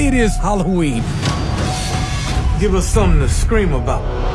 It is Halloween. Give us something to scream about.